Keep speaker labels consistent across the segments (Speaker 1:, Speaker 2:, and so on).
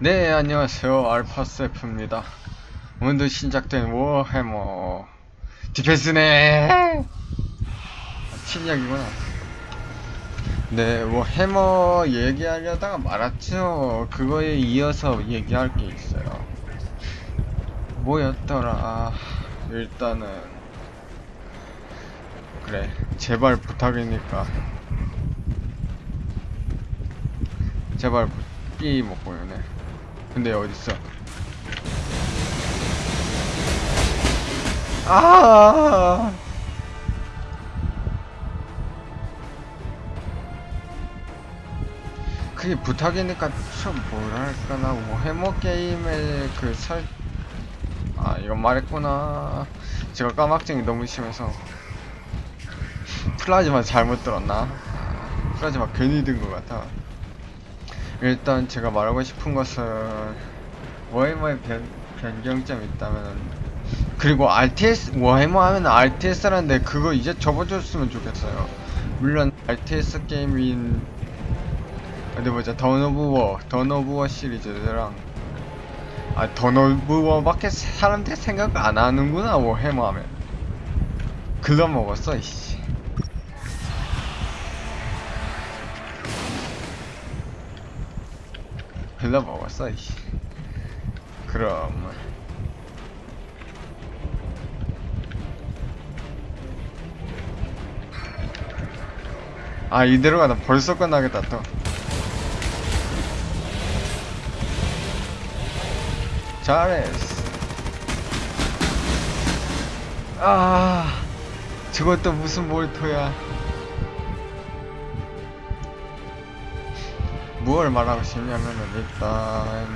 Speaker 1: 네 안녕하세요. 알파스프입니다. 오늘도 신작된 워해머. 디펜스네. 침략이구나. 네 워해머 얘기하려다가 말았죠. 그거에 이어서 얘기할 게 있어요. 뭐였더라? 일단은. 그래 제발 부탁이니까. 제발 삐 먹고 요네 근데 어딨어? 아. 그게 부탁이니까 좀 뭐랄까나 뭐 해머 게임의 그 설... 아 이건 말했구나. 제가 까막증이 너무 심해서. 플라즈마 잘못 들었나? 아, 플라즈마 괜히 든 것 같아 일단 제가 말하고 싶은 것은 워해머의 변, 변경점이 있다면 그리고 RTS 워해머 하면 RTS라는데 그거 이제 접어줬으면 좋겠어요. 물론 RTS 게임인 어디 보자 Dawn of War, Dawn of War 시리즈랑 아, Dawn of War밖에 사람들이 생각 안 하는구나 워해머 하면. 글러 먹었어 이씨 글러 먹었어 이씨. 그럼. 아 이대로 가다 벌써 끝나겠다 또. 잘했어. 아 저것도 무슨 몰토야 무엇을 말하고 싶냐면은 일단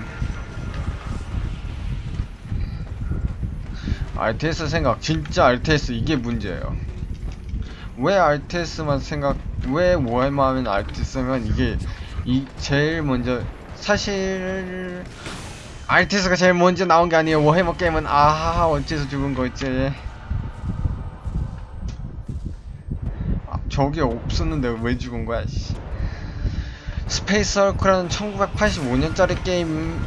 Speaker 1: RTS 생각 진짜 RTS 이게 문제예요. 왜 RTS만 생각 왜 워해머 하면 RTS면 이게 이 제일 먼저 사실 RTS가 제일 먼저 나온 게 아니에요. 워해머 게임은 아하하 어째서 죽은 거 있지. 아, 저게 없었는데 왜 죽은 거야 씨. Space Hulk라는 1985년짜리 게임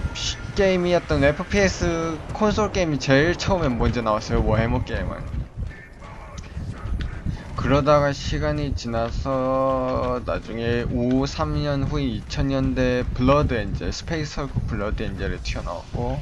Speaker 1: 게임이었던 FPS 콘솔 게임이 제일 처음에 먼저 나왔어요 워해머 게임은. 그러다가 시간이 지나서 나중에 5, 3년 후인 2000년대 Blood Angel Space Hulk Blood Angel에 튀어나왔고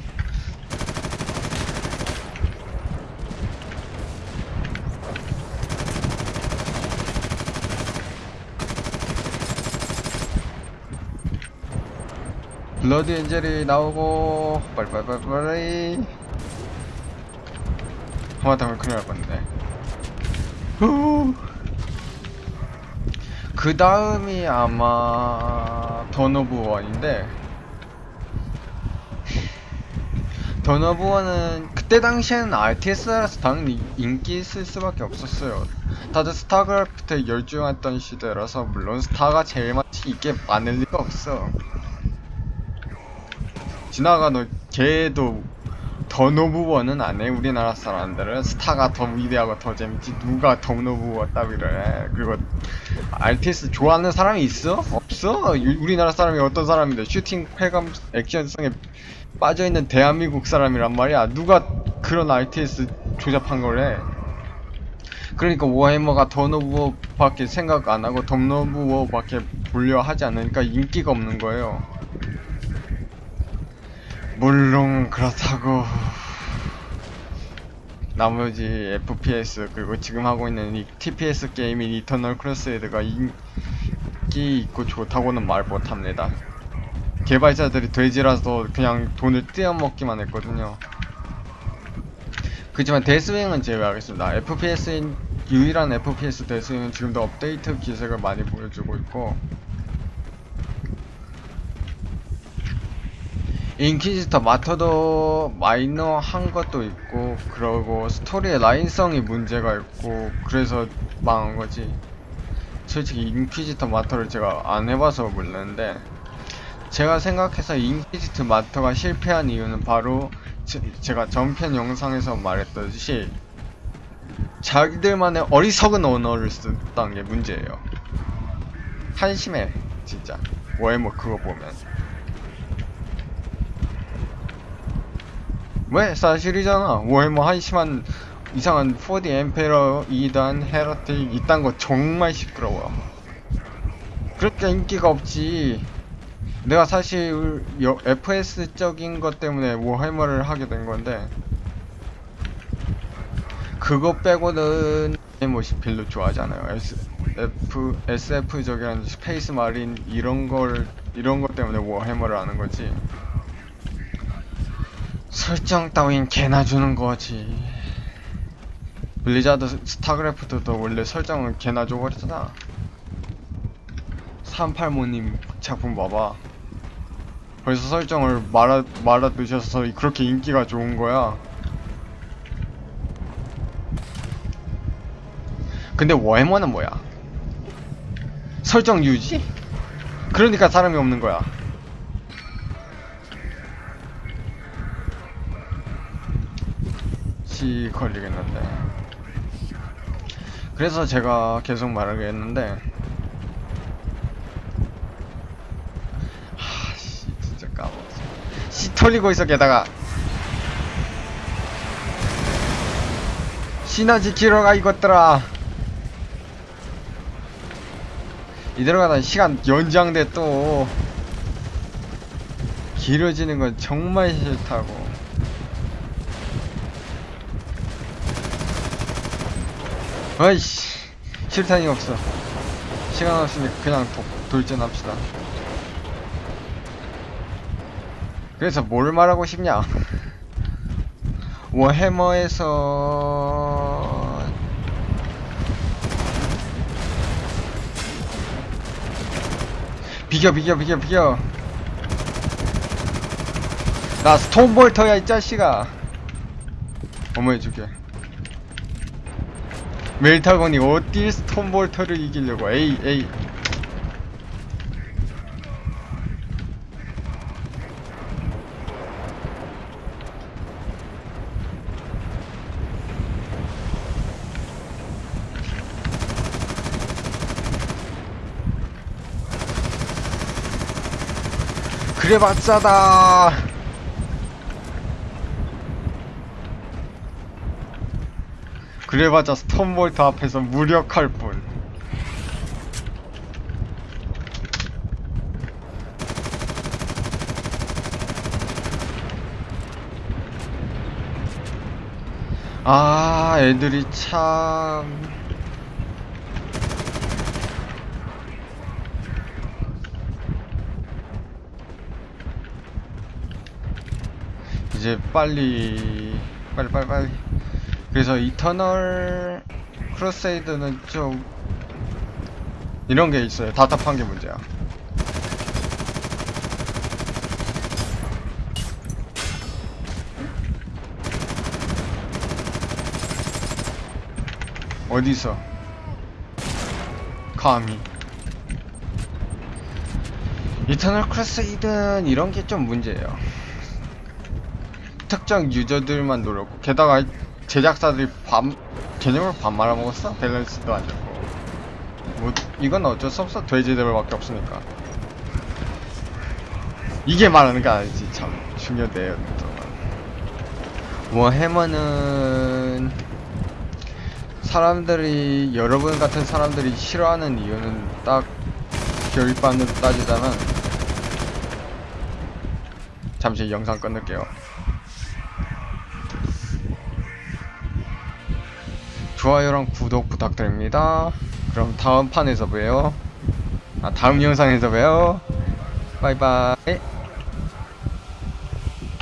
Speaker 1: Blood Angel이 나오고 빨리빨리빨리 하마터면 큰일 날 뻔했네. 그 다음이 아마 Dawn of War인데 Dawn of War는 그때 당시에는 RTS라서 당연히 인기 있을 수밖에 없었어요. 다들 StarCraft에 열중했던 시대라서 물론 스타가 제일 맛이 있게 많을 리가 없어 지나가도 걔도 던오브원은 안해 우리나라 사람들은. 스타가 더 위대하고 더 재밌지. 누가 던오브원 따위를 해 그리고 RTS 좋아하는 사람이 있어? 없어? 유, 우리나라 사람이 어떤 사람인데? 슈팅 쾌감 액션성에 빠져있는 대한민국 사람이란 말이야. 누가 그런 RTS 조잡한 걸해 그러니까 워해머가 던오브워밖에 생각 안하고 던오브워밖에 보려 하지 않으니까 인기가 없는 거예요 물론 그렇다고. 나머지 FPS 그리고 지금 하고 있는 이 TPS 게임인 이터널 크로스헤드가 인기 있고 좋다고는 말 못합니다. 개발자들이 돼지라서 그냥 돈을 떼어먹기만 했거든요. 그렇지만 데스윙은 제외하겠습니다. FPS인 유일한 FPS Deathwing은 지금도 업데이트 기색을 많이 보여주고 있고 Inquisitor Martyr도 마이너 한 것도 있고 그러고 스토리의 라인성이 문제가 있고 그래서 망한 거지. 솔직히 Inquisitor Martyr를 제가 안 해봐서 모르는데 제가 생각해서 Inquisitor Martyr가 실패한 이유는 바로 제, 제가 전편 영상에서 말했듯이 자기들만의 어리석은 언어를 썼다는 게 문제예요. 한심해 진짜. 워해머 그거 보면 왜 사실이잖아. 워해머 한심한 이상한 4D 엠페러 2단 헤라틱 이딴 거 정말 시끄러워. 그렇게 인기가 없지. 내가 사실 여- FS적인 것 때문에 Warhammer를 하게 된 건데 그거 빼고는 뭐 별로 좋아하지 않아요. S, F, SF적이라는 Space Marine 이런 걸 이런 것 때문에 Warhammer를 하는 거지 설정 따윈 개나 주는 거지. Blizzard StarCraft도 원래 설정은 개나 줘버렸잖아. 385님 작품 봐봐. 벌써 설정을 말아, 말아 두셔서 그렇게 인기가 좋은 거야. 근데 워해머는 뭐야? 설정 유지? 그러니까 사람이 없는 거야. 시 걸리겠는데. 그래서 제가 계속 말하겠는데 하씨 진짜 까먹었어. 시 털리고 있어 게다가. 시너지 키러 가 이것들아. 이대로 가다 시간 연장돼 또. 길어지는 건 정말 싫다고 아이씨 실탄이 없어. 시간 없으니 그냥 도, 돌진합시다. 그래서 뭘 말하고 싶냐? 워해머에서 비겨 비겨 비겨 비겨. 나 스톤볼터야 이 자식아. 어머 해줄게 멜타곤이 어디 스톤볼터를 이기려고? 에이 에이. 그래봤자다 그래봤자 스톤볼터 앞에서 무력할 뿐 아, 애들이 참. 이제 빨리, 빨리, 빨리, 빨리. 그래서 Eternal Crusade는 좀, 이런 게 있어요. 답답한 게 문제야. 어디서? 감히. Eternal Crusade는 이런 게 좀 문제예요. 특정 유저들만 노렸고, 게다가 제작사들이 반, 개념을 반 말아먹었어? 밸런스도 안 좋고. 뭐, 이건 어쩔 수 없어. 돼지들밖에 없으니까. 이게 말하는 게 아니지. 참, 중요해요. 뭐, 해머는, 사람들이 여러분 같은 사람들이 싫어하는 이유는 딱 결반으로 따지자면 잠시 영상 끊을게요. 좋아요랑 구독 부탁드립니다. 그럼 다음 판에서 봬요. 아 다음 영상에서 봬요. 바이바이.